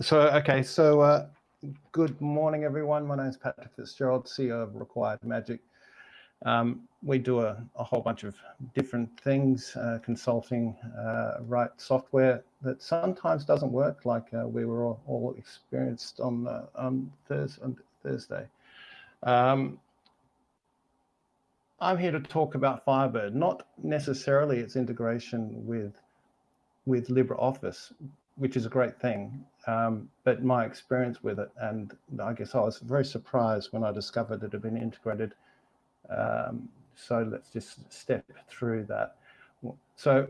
So, okay, so uh, good morning, everyone. My name is Patrick Fitzgerald, CEO of Required Magic. Um, we do a, a, whole bunch of different things, uh, consulting, uh, write software that sometimes doesn't work, like uh, we were all, all experienced on, on, Thurs on Thursday. Um, I'm here to talk about Firebird, not necessarily its integration with with LibreOffice, which is a great thing, um, but my experience with it, and I guess I was very surprised when I discovered it had been integrated. Um, so let's just step through that. So,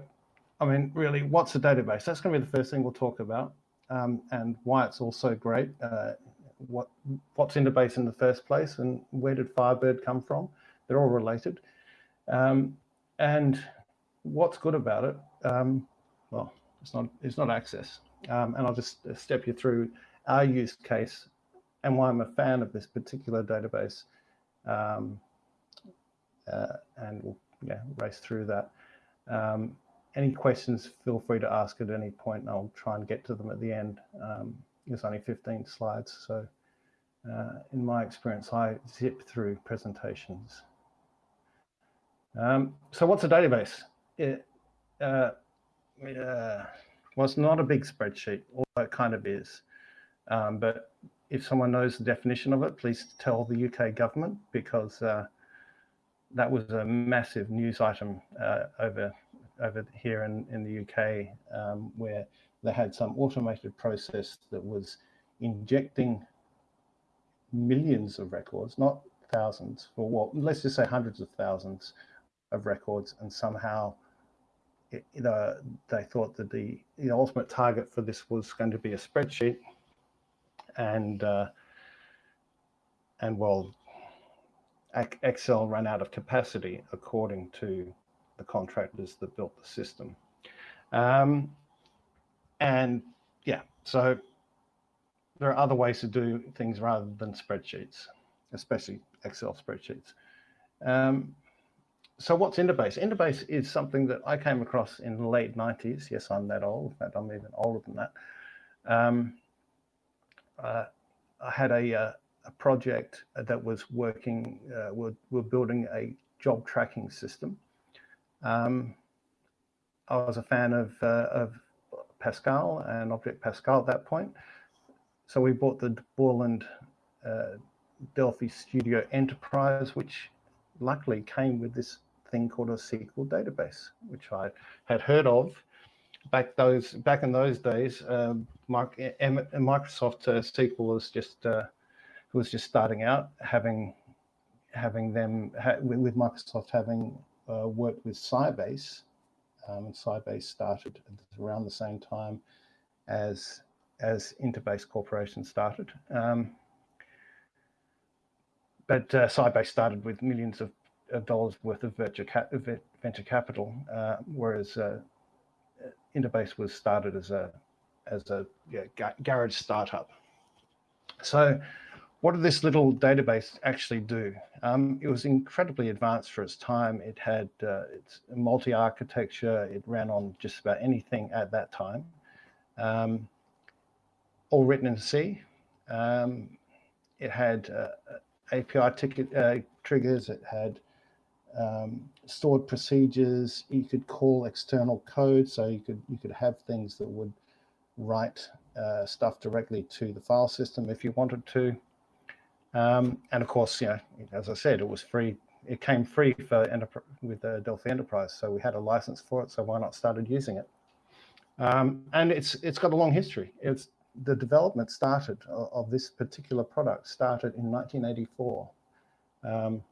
I mean, really, what's a database? That's going to be the first thing we'll talk about, um, and why it's also great. Uh, what what's Interbase in the first place, and where did Firebird come from? They're all related. Um, and what's good about it? Um, well, it's not it's not access. Um, and I'll just step you through our use case and why I'm a fan of this particular database. Um, uh, and we'll yeah, race through that. Um, any questions, feel free to ask at any point and I'll try and get to them at the end. Um, there's only 15 slides, so uh, in my experience, I zip through presentations. Um, so what's a database? It, uh, uh, well, it's not a big spreadsheet, although it kind of is. Um, but if someone knows the definition of it, please tell the UK government because uh, that was a massive news item uh, over over here in, in the UK um, where they had some automated process that was injecting millions of records, not thousands, or what, let's just say hundreds of thousands of records and somehow it, uh, they thought that the, the ultimate target for this was going to be a spreadsheet. And uh, and well Excel ran out of capacity according to the contractors that built the system. Um, and yeah so there are other ways to do things rather than spreadsheets especially Excel spreadsheets. Um, so what's Interbase? Interbase is something that I came across in the late 90s. Yes, I'm that old. In fact, I'm even older than that. Um, uh, I had a, uh, a, project that was working, uh, we're, we're, building a job tracking system. Um, I was a fan of, uh, of Pascal and Object Pascal at that point. So we bought the Borland uh, Delphi Studio Enterprise, which luckily came with this thing called a SQL database, which I had heard of back those back in those days. Um, Microsoft uh, SQL was just uh, was just starting out, having having them ha with Microsoft having uh, worked with Sybase, um, and Sybase started around the same time as as Interbase Corporation started. Um, but uh, Sybase started with millions of of dollars worth of venture, cap venture capital, uh, whereas uh, Interbase was started as a as a yeah, garage startup. So what did this little database actually do? Um, it was incredibly advanced for its time. It had uh, its multi-architecture. It ran on just about anything at that time. Um, all written in C. Um, it had uh, API ticket uh, triggers. It had um, stored procedures. You could call external code, so you could you could have things that would write uh, stuff directly to the file system if you wanted to. Um, and of course, you know, as I said, it was free. It came free for with the Delphi Enterprise, so we had a license for it. So why not started using it? Um, and it's it's got a long history. It's the development started of, of this particular product started in 1984. Um,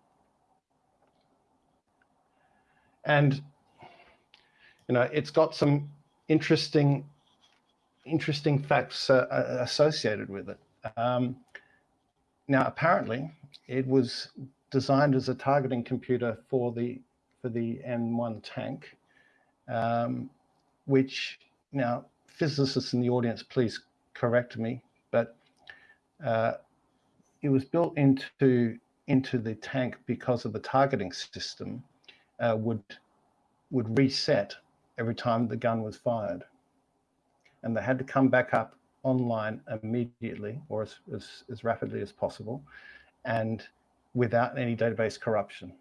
and you know it's got some interesting interesting facts uh, uh, associated with it. Um, now, apparently, it was designed as a targeting computer for the for the M1 tank, um, which now physicists in the audience, please correct me, but uh, it was built into into the tank because of the targeting system uh, would would reset every time the gun was fired. And they had to come back up online immediately or as, as, as rapidly as possible and without any database corruption.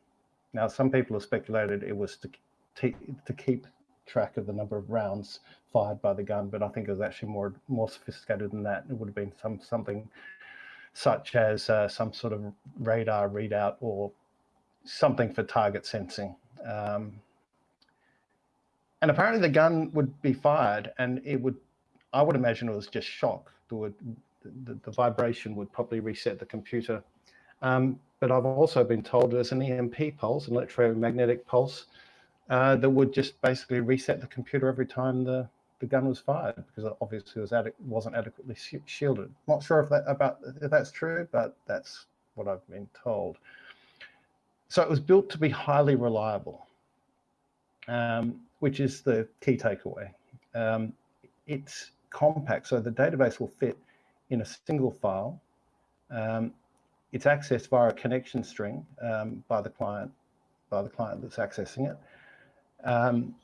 Now, some people have speculated it was to, to keep track of the number of rounds fired by the gun, but I think it was actually more more sophisticated than that. It would have been some something such as uh, some sort of radar readout or something for target sensing. Um, and apparently the gun would be fired and it would, I would imagine it was just shock. The, the, vibration would probably reset the computer. Um, but I've also been told there's an EMP pulse, an electromagnetic pulse, uh, that would just basically reset the computer every time the, the gun was fired because obviously was wasn't adequately shielded. Not sure if that about if that's true, but that's what I've been told. So it was built to be highly reliable, um, which is the key takeaway. Um, it's compact, so the database will fit in a single file. Um, it's accessed via a connection string um, by the client, by the client that's accessing it. Um,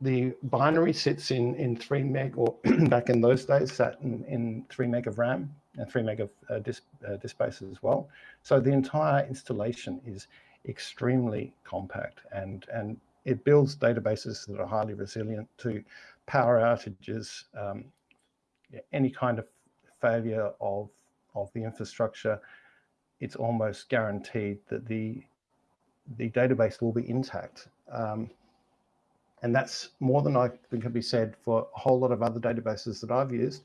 the binary sits in, in three meg, or back in those days, sat in, in three meg of RAM three meg of uh, disk, uh, disk space as well. So the entire installation is extremely compact and, and it builds databases that are highly resilient to power outages, um, any kind of failure of, of the infrastructure. It's almost guaranteed that the, the database will be intact. Um, and that's more than I think can be said for a whole lot of other databases that I've used.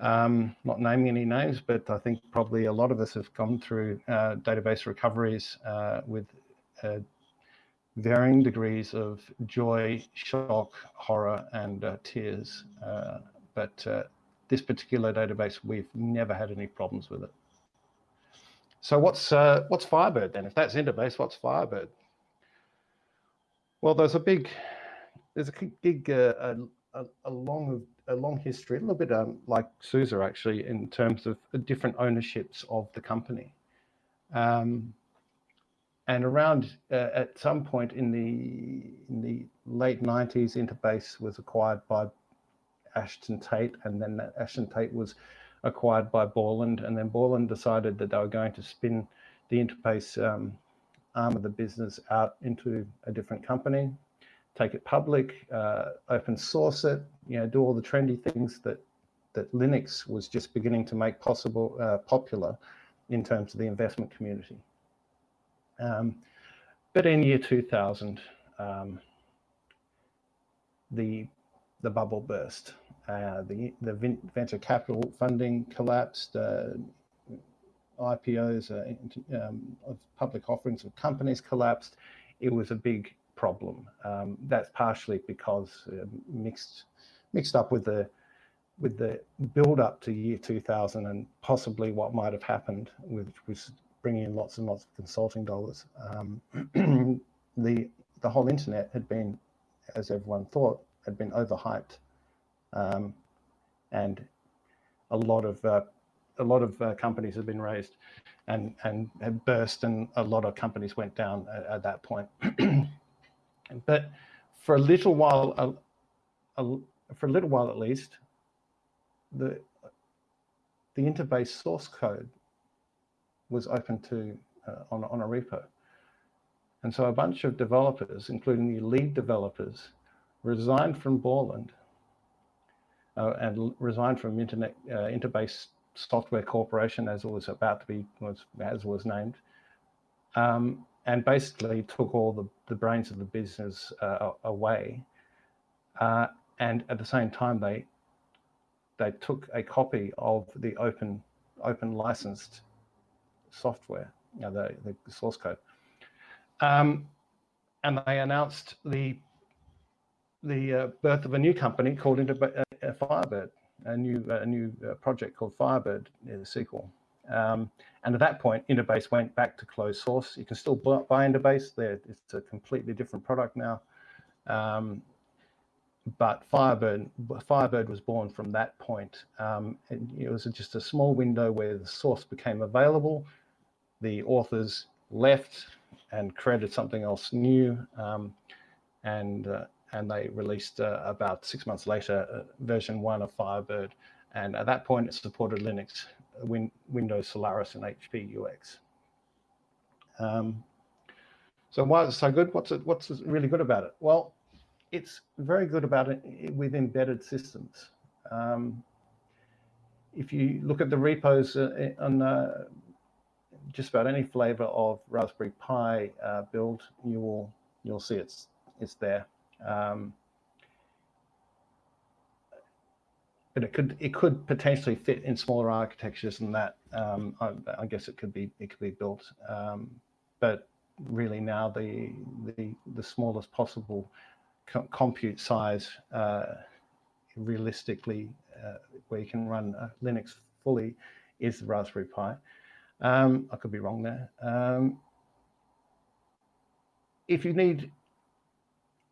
Um, not naming any names, but I think probably a lot of us have gone through uh, database recoveries uh, with uh, varying degrees of joy, shock, horror, and uh, tears. Uh, but uh, this particular database, we've never had any problems with it. So what's what's Firebird then? If that's Interbase, what's Firebird? Well, there's a big there's a big uh, a, a, long a long history, a little bit um, like SUSE actually, in terms of different ownerships of the company. Um, and around uh, at some point in the in the late 90s, Interbase was acquired by Ashton Tate, and then Ashton Tate was acquired by Borland, and then Borland decided that they were going to spin the Interbase um, arm of the business out into a different company, take it public, uh, open source it, you know, do all the trendy things that that Linux was just beginning to make possible uh, popular in terms of the investment community. Um, but in year 2000, um, the the bubble burst. Uh, the the venture capital funding collapsed. Uh, IPOs uh, um, of public offerings of companies collapsed. It was a big problem. Um, that's partially because uh, mixed mixed up with the with the build up to year 2000 and possibly what might have happened, which was bringing in lots and lots of consulting dollars. Um, the the whole internet had been, as everyone thought, had been overhyped, um, and a lot of uh, a lot of uh, companies had been raised and and had burst, and a lot of companies went down at, at that point. But for a little while, a, a, for a little while at least, the the interbase source code was open to uh, on, on a repo. And so a bunch of developers, including the lead developers, resigned from Borland uh, and resigned from Internet uh, Interbase Software Corporation, as it was about to be, was, as was named, um, and basically took all the, the brains of the business uh, away. Uh, and at the same time, they they took a copy of the open open licensed software, you know, the, the source code, um, and they announced the the uh, birth of a new company called into uh, Firebird, a new a new uh, project called Firebird, the sequel. Um, and at that point, Interbase went back to closed source. You can still buy Interbase. There, it's a completely different product now. Um, but Firebird, Firebird was born from that point. Um, it was just a small window where the source became available. The authors left and created something else new, um, and uh, and they released uh, about six months later uh, version one of Firebird, And at that point, it supported Linux, Win Windows, Solaris, and HP UX. Um, so why is it so good? What's it, what's really good about it? Well, it's very good about it with embedded systems. Um, if you look at the repos uh, on uh, just about any flavor of Raspberry Pi uh, build, you will you'll see it's it's there. Um, but it could it could potentially fit in smaller architectures than that. Um, I, I, guess it could be it could be built, um, but really now the the the smallest possible co compute size uh, realistically uh, where you can run uh, Linux fully is the Raspberry Pi. Um, I could be wrong there. Um, if you need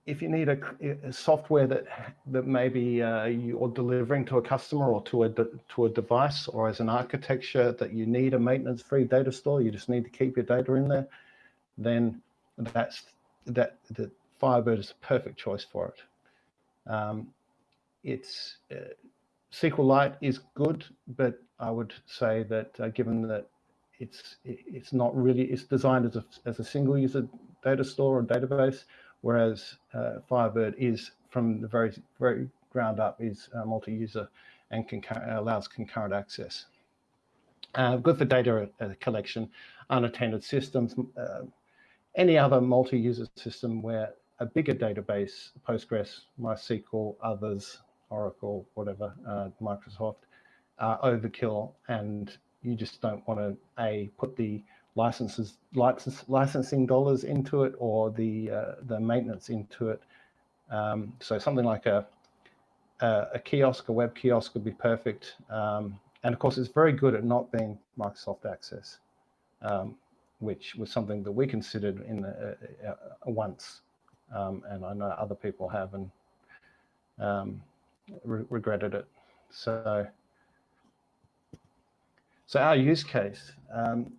if you need a, a, software that that maybe uh, you're delivering to a customer or to a to a device or as an architecture that you need a maintenance-free data store, you just need to keep your data in there, then that's that the Firebird is a perfect choice for it. Um, it's uh, SQLite is good, but I would say that uh, given that it's it's not really it's designed as a as a single user data store or database whereas uh, Firebird is from the very very ground up is uh, multi-user and allows concurrent access. Uh, good for data uh, collection, unattended systems, uh, any other multi-user system where a bigger database, Postgres, MySQL, others, Oracle, whatever, uh, Microsoft, overkill and you just don't want to a put the licenses license, licensing dollars into it or the uh, the maintenance into it. Um, so something like a, a, a kiosk, a web kiosk would be perfect. Um, and of course, it's very good at not being Microsoft Access, um, which was something that we considered in the, uh, uh, once, um, and I know other people have and um, re regretted it. So. So our use case, um,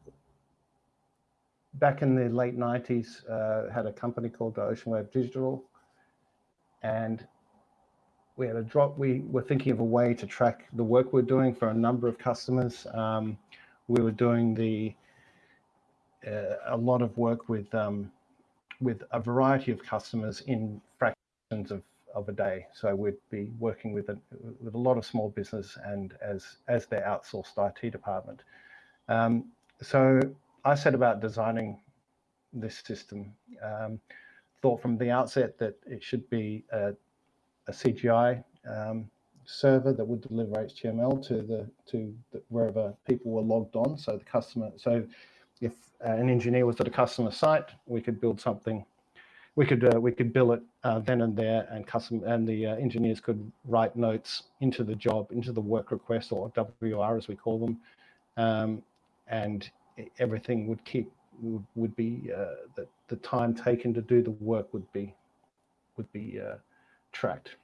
back in the late 90s, uh, had a company called Ocean Wave Digital, and we had a drop. We were thinking of a way to track the work we're doing for a number of customers. Um, we were doing the uh, a lot of work with um, with a variety of customers in fractions of of a day. So we'd be working with a, with a lot of small business and as as their outsourced IT department. Um, so I set about designing this system. Um, thought from the outset that it should be a, a CGI um, server that would deliver HTML to the to the, wherever people were logged on. So the customer, so if an engineer was at a customer site, we could build something. We could uh, we could build it uh, then and there, and custom and the uh, engineers could write notes into the job, into the work request or WR as we call them, um, and everything would keep would, be uh, the, the time taken to do the work would be would be uh, tracked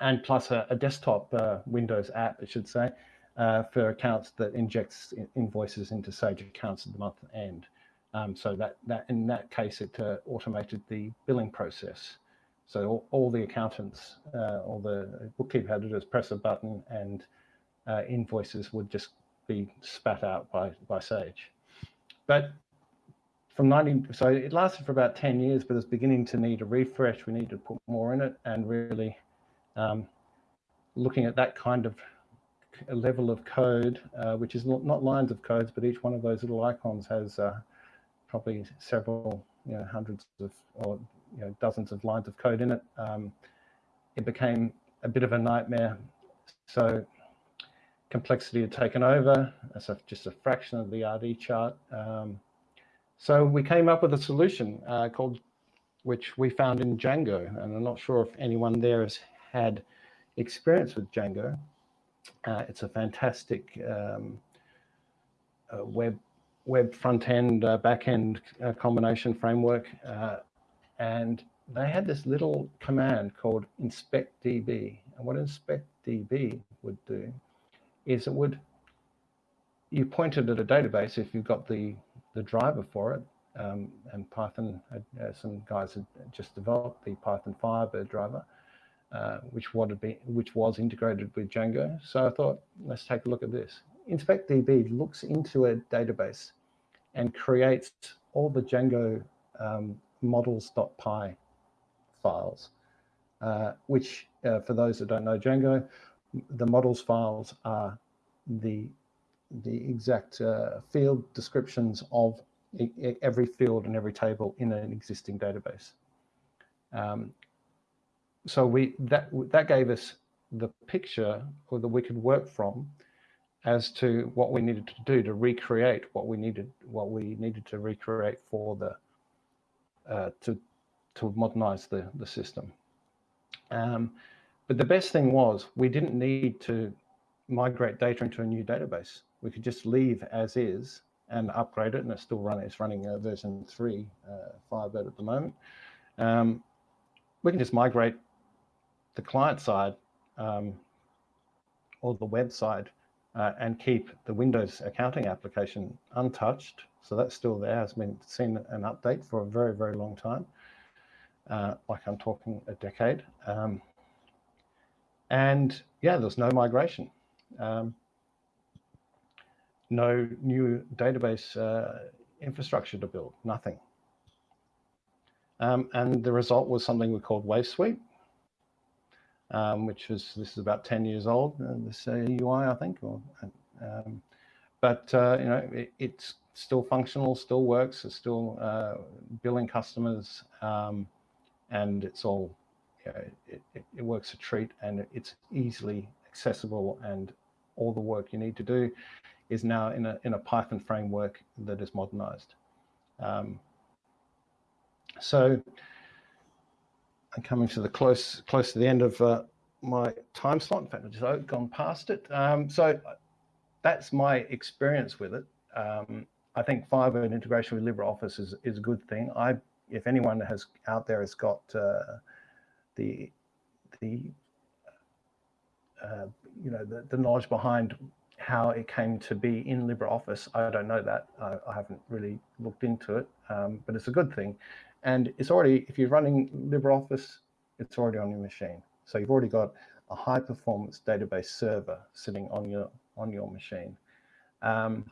and plus a, a desktop uh, Windows app, I should say, uh, for accounts that injects invoices into Sage accounts at the month end. Um, so that, that in that case, it uh, automated the billing process. So all, all the accountants, uh, all the bookkeeper had to do is press a button and invoices would just be spat out by, by Sage. But from 19, so it lasted for about 10 years, but it's beginning to need a refresh. We need to put more in it and really um, looking at that kind of level of code, uh, which is not, not lines of codes, but each one of those little icons has uh, probably several, you know, hundreds of or you know, dozens of lines of code in it. Um, it became a bit of a nightmare. So complexity had taken over. That's a, just a fraction of the RD chart. Um, so we came up with a solution uh, called, which we found in Django. And I'm not sure if anyone there has had experience with Django. Uh, it's a fantastic um, uh, web web front end, uh, back end uh, combination framework. Uh, and they had this little command called inspectdb. And what inspectdb would do is it would, you pointed at a database if you've got the, the driver for it, um, and Python, uh, some guys had just developed the Python Firebird driver. uh, which would be which was integrated with Django. So I thought, let's take a look at this. InspectDB looks into a database and creates all the Django um, models.py files, uh, which uh, for those that don't know Django, the models files are the the exact uh, field descriptions of every field and every table in an existing database. Um, so we that that gave us the picture or that we could work from as to what we needed to do to recreate what we needed what we needed to recreate for the uh, to to modernize the the system. Um, but the best thing was we didn't need to migrate data into a new database. We could just leave as is and upgrade it, and it's still running. It's running uh, version three, uh, Firebird at the moment. Um, we can just migrate the client side um, or the web side uh, and keep the Windows accounting application untouched. So that's still there. Has been seen an update for a very, very long time. Uh, like I'm talking a decade. Um, and yeah, there's no migration. Um, no new database uh, infrastructure to build, nothing. Um, and the result was something we called Wave Suite, um, which was, this is about 10 years old, uh, this uh, UI, I think. Or, um, but, uh, you know, it, it's still functional, still works, it's still uh, billing customers, um, and it's all, know, it, it, it works a treat and it's easily accessible and all the work you need to do is now in a, in a Python framework that is modernized. Um, so I'm coming to the close close to the end of uh, my time slot. In fact, I've just gone past it. Um, so that's my experience with it. Um, I think Firebird integration with LibreOffice is, is a good thing. I, if anyone has out there has got uh, the the uh, you know the, the knowledge behind how it came to be in LibreOffice, I don't know that. I, I haven't really looked into it, um, but it's a good thing. And it's already, if you're running LibreOffice, it's already on your machine. So you've already got a high performance database server sitting on your on your machine. Um,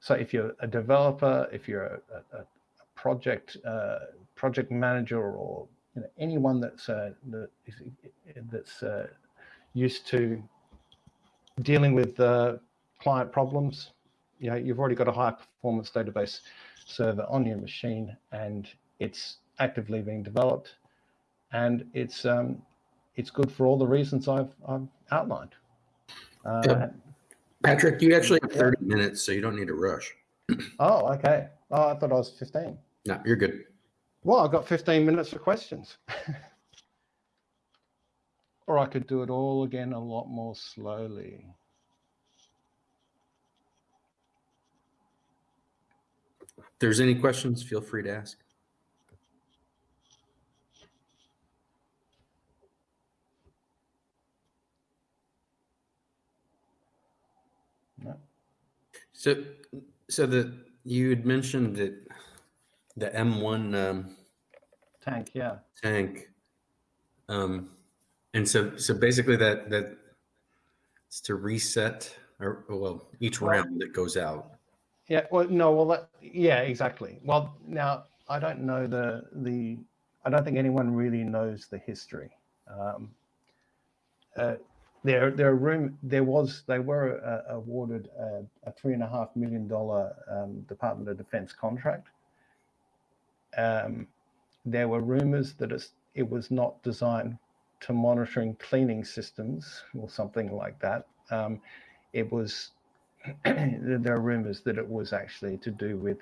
so if you're a developer, if you're a, a, a project uh, project manager, or you know, anyone that's uh, that is, that's uh, used to dealing with uh, client problems, you know, you've already got a high performance database server on your machine, and it's actively being developed, and it's um, it's good for all the reasons I've, I've outlined. Uh, yeah. Patrick, you actually have 30 minutes, so you don't need to rush. oh, okay. Oh, I thought I was 15. No, you're good. Well, I've got 15 minutes for questions. or I could do it all again a lot more slowly. If there's any questions, feel free to ask. So, so the you had mentioned that the M1 um, tank, yeah, tank, um, and so so basically that that it's to reset or well each round that goes out. Yeah. Well, no. Well, that, yeah, exactly. Well, now I don't know the the. I don't think anyone really knows the history. Um, uh, there there room there was they were uh, awarded a, a, three and a half million dollar um, Department of Defense contract. Um, there were rumors that it was not designed to monitoring cleaning systems or something like that. Um, it was there are rumors that it was actually to do with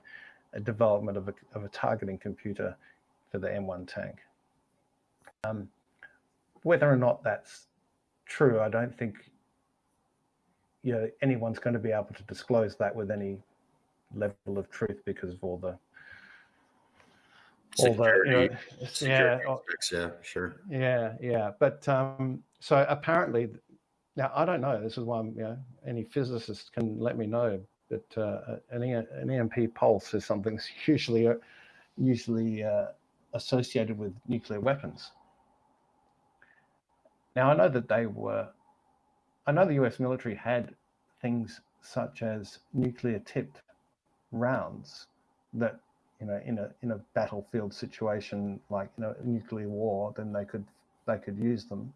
a development of a, of a targeting computer for the M1 tank. Um, whether or not that's true, I don't think you know anyone's going to be able to disclose that with any level of truth because of all the Security, all the you yeah, aspects, yeah, sure, yeah, yeah. But um, so apparently, now I don't know. This is why I'm, you know, any physicist can let me know. But uh, an, an EMP pulse is something usually uh, usually uh, associated with nuclear weapons. Now I know that they were. I know the U.S. military had things such as nuclear-tipped rounds that you know in a in a battlefield situation like you know a nuclear war, then they could they could use them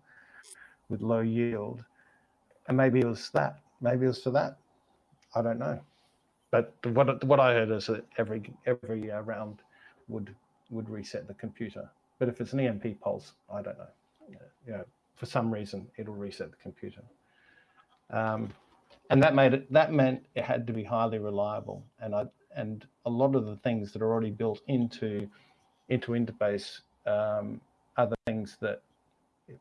with low yield, and maybe it was that. Maybe it was for that. I don't know. But what what I heard is that every every round would would reset the computer. But if it's an EMP pulse, I don't know. You know, for some reason, it'll reset the computer. Um, and that made it. That meant it had to be highly reliable. And I and a lot of the things that are already built into into Interbase um, are the things that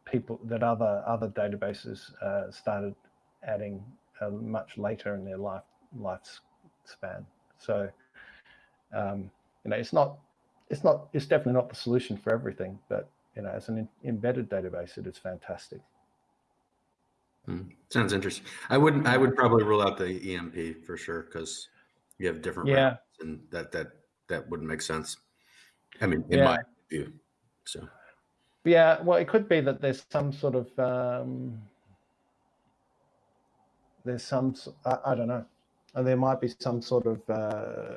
people that other other databases uh, started adding uh, much later in their life lifespan. So um, you know, it's not it's not it's definitely not the solution for everything, but you know, as an embedded database, it is fantastic. Hmm. Sounds interesting. I wouldn't. I would probably rule out the EMP for sure because you have different yeah, and that that that wouldn't make sense. I mean, in yeah. my view. So Yeah, well, it could be that there's some sort of um, there's some I don't know, and there might be some sort of uh,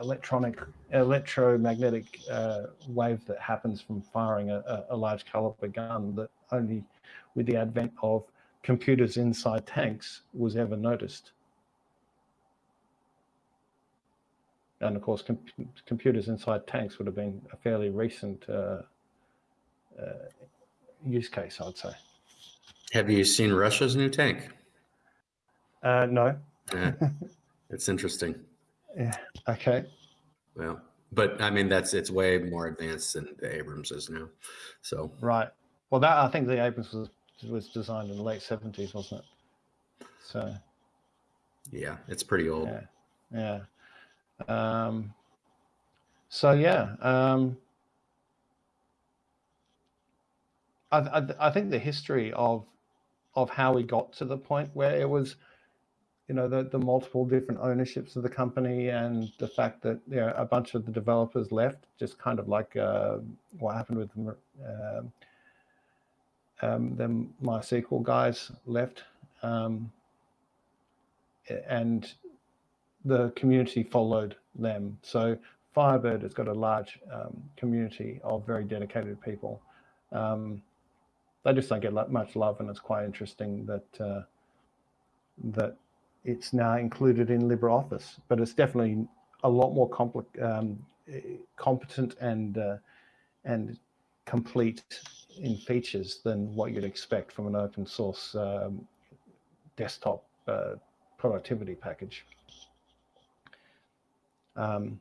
electronic electromagnetic uh, wave that happens from firing a, a, a large caliber gun that only with the advent of computers inside tanks was ever noticed. And of course, com- computers inside tanks would have been a fairly recent uh, uh, use case, I'd say. have you seen Russia's new tank? Uh, no. Yeah, it's interesting. Yeah. Okay. Well, but I mean, that's it's way more advanced than the Abrams is now. So Right. Well, that I think the Abrams was was designed in the late seventies, wasn't it? So yeah, it's pretty old. yeah, yeah. Um, so yeah, um, I, I I think the history of of how we got to the point where it was, you know, the the multiple different ownerships of the company and the fact that you know a bunch of the developers left, just kind of like uh, what happened with uh, um, the MySQL guys left, um, and the community followed them. So Firebird has got a large um, community of very dedicated people. Um, they just don't get much love, and it's quite interesting that uh, that it's now included in LibreOffice. But it's definitely a lot more um, competent and uh, and complete in features than what you'd expect from an open source um, desktop uh, productivity package. Um,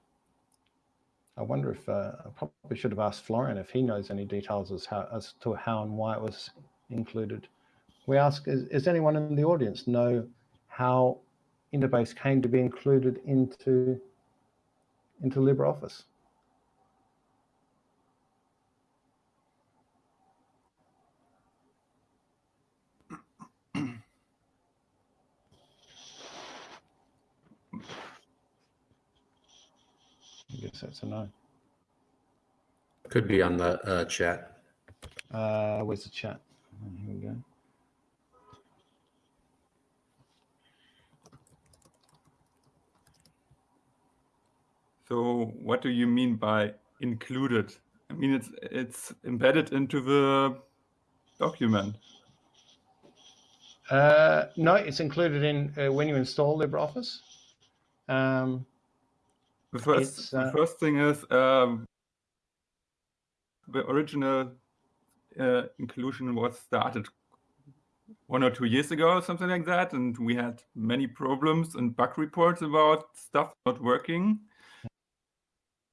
I wonder if uh, I probably should have asked Florian if he knows any details as how as to how and why it was included. We ask: Is, is anyone in the audience know how Interbase came to be included into into LibreOffice? I guess that's a no. Could be on the uh, chat. Uh, where's the chat? Oh, Here we go. So what do you mean by included? I mean, it's it's embedded into the document. Uh, no, it's included in uh, when you install LibreOffice. Um, The first uh, the first thing is um, the original uh, inclusion was started one or two years ago, or something like that, and we had many problems and bug reports about stuff not working.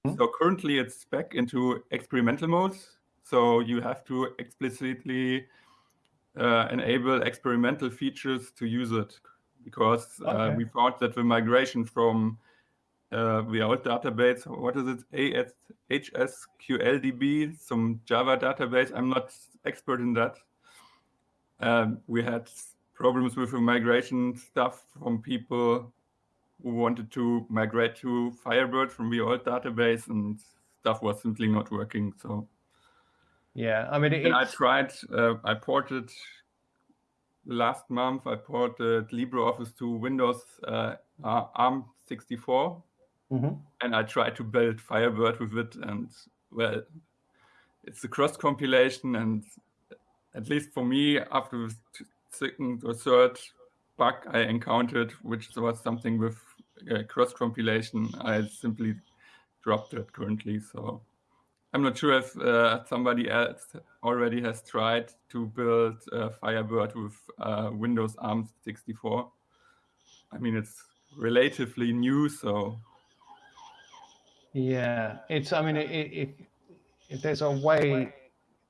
Mhm. So currently it's back into experimental mode. So you have to explicitly uh, enable experimental features to use it because uh, Okay. we thought that the migration from uh, the old database, what is it, HSQLDB, some Java database. I'm not expert in that. Um, we had problems with the migration stuff from people who wanted to migrate to Firebird from the old database, and stuff was simply not working. So Yeah, I mean, it, I tried, uh, I ported last month, I ported LibreOffice to Windows uh, ARM 64, Mhm. and I tried to build Firebird with it. And well, it's a cross compilation, and at least for me, after the second or third bug I encountered, which was something with uh, cross compilation, I simply dropped it currently. So I'm not sure if uh, somebody else already has tried to build uh, Firebird with uh, Windows ARM 64. I mean, it's relatively new, so yeah, it's. I mean, i- i- if if there's a way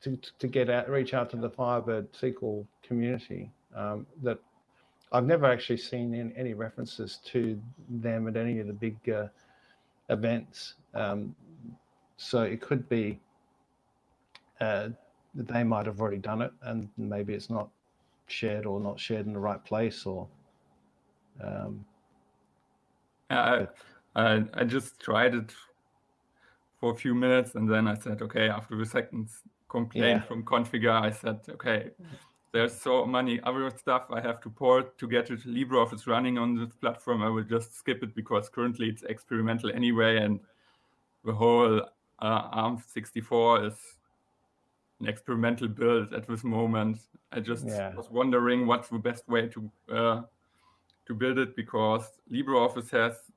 to to get out, reach out to the Firebird SQL community, um, that I've never actually seen in any references to them at any of the big uh, events. Um, so it could be uh, that they might have already done it, and maybe it's not shared or not shared in the right place, or um, I, I I just tried it for a few minutes, and then I said, okay. After the second complaint Yeah. from Configure, I said, okay. There's so many other stuff I have to port to get it LibreOffice running on this platform. I will just skip it because currently it's experimental anyway, and the whole uh, ARM64 is an experimental build at this moment. I just Yeah. was wondering what's the best way to uh, to build it because LibreOffice has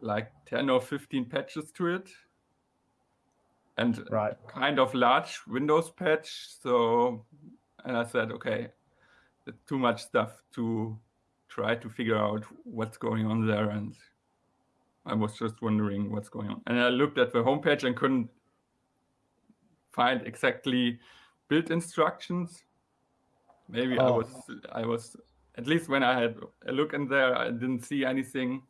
like 10 or 15 patches to it and right. kind of large Windows patch. So, and I said, okay, too much stuff to try to figure out what's going on there. And I was just wondering what's going on. And I looked at the homepage and couldn't find exactly build instructions. Maybe I Oh. was, I was, at least when I had a look in there, I didn't see anything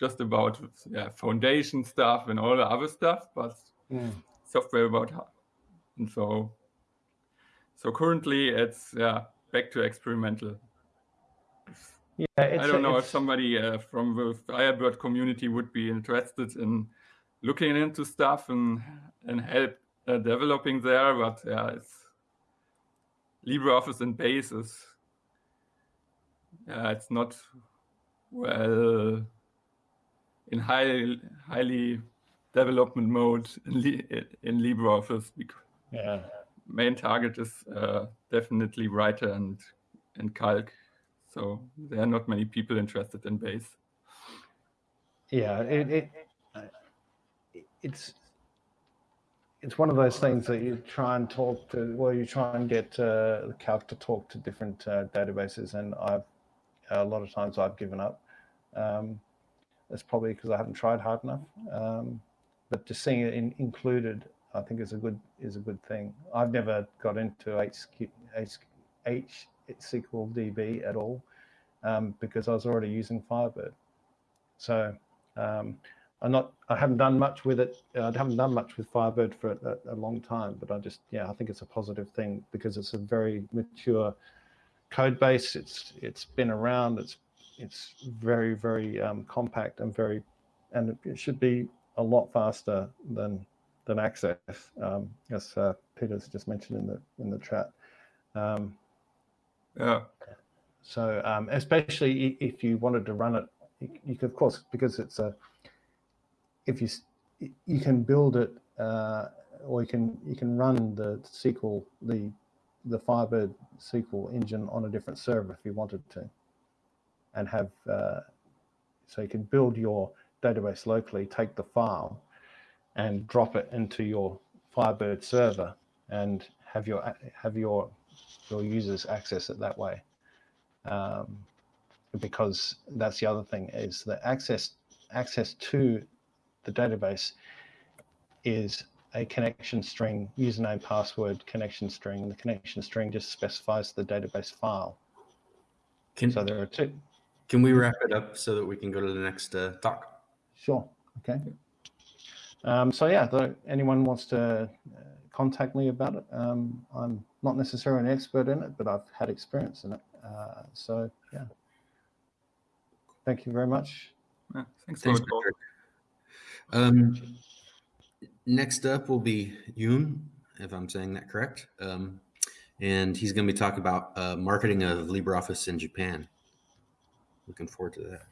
just about yeah, foundation stuff and all the other stuff, but Mm. software about how- and so so currently it's yeah back to experimental Yeah, i don't know if somebody uh, from the firebird community would be interested in looking into stuff and and help uh, developing there but yeah it's libreoffice and base is yeah it's not well in high highly development mode in, Li- in LibreOffice yeah. main target is uh, definitely writer and and calc. So there are not many people interested in base. yeah it, it it's it's one of those things that you try and talk to well you try and get uh, calc to talk to different uh, databases and i've a lot of times i've given up um, that's probably because i haven't tried hard enough um, but just seeing it in, included i think is a good is a good thing i've never got into HQ, H, SQL DB at all um, because I was already using Firebird. So um, I'm not, I haven't done much with it. I haven't done much with Firebird for a, a, long time, but I just, yeah, I think it's a positive thing because it's a very mature code base. It's it's been around. It's it's very very um, compact and very, and it should be a lot faster than than Access, um, as uh, Peter's just mentioned in the in the chat. Um, Yeah, so um, especially if you wanted to run it, you, could, of course, because it's a, if you, you can build it, uh, or you can, you can run the SQL, the, the Firebird SQL engine on a different server if you wanted to. And have, uh, so you can build your database locally, take the file and drop it into your Firebird server and have your, have your, your users access it that way. Um, because that's the other thing is that access access to the database is a connection string username password connection string. And the connection string just specifies the database file. Can, so there are two. can we wrap it up so that we can go to the next uh, talk? Sure okay um, so yeah though anyone wants to uh, contact me about it um, i'm not necessarily an expert in it but i've had experience in it uh, so yeah thank you very much yeah. Thanks, Thanks, for. Patrick. Um, next up will be Yoon, if I'm saying that correct. Um, and he's going to be talking about uh, marketing of LibreOffice in Japan. Looking forward to that.